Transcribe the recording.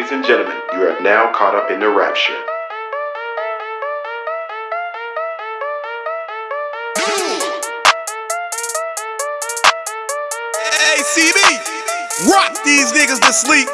ladies and gentlemen, you are now caught up in the rapture. Hey, CB, rock these niggas to sleep.